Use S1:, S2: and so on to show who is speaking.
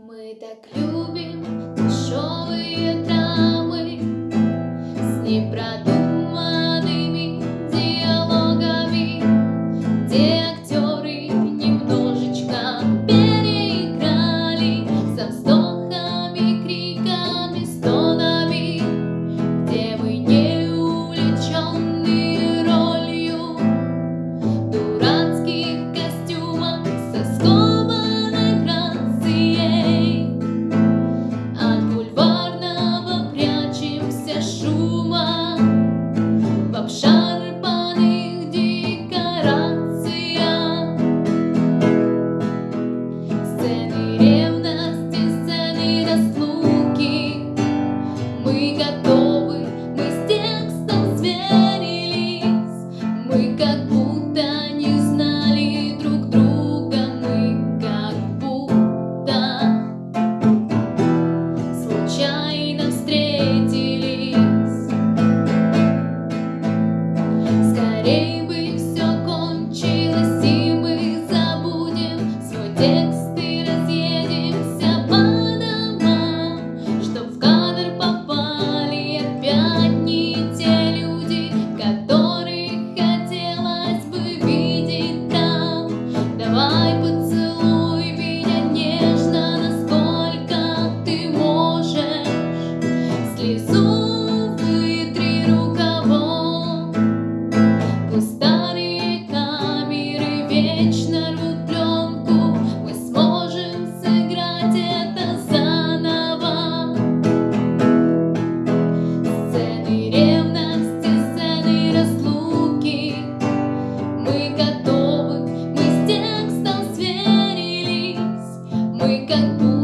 S1: Мы так любим дешевые драмы Мы сверились. Мы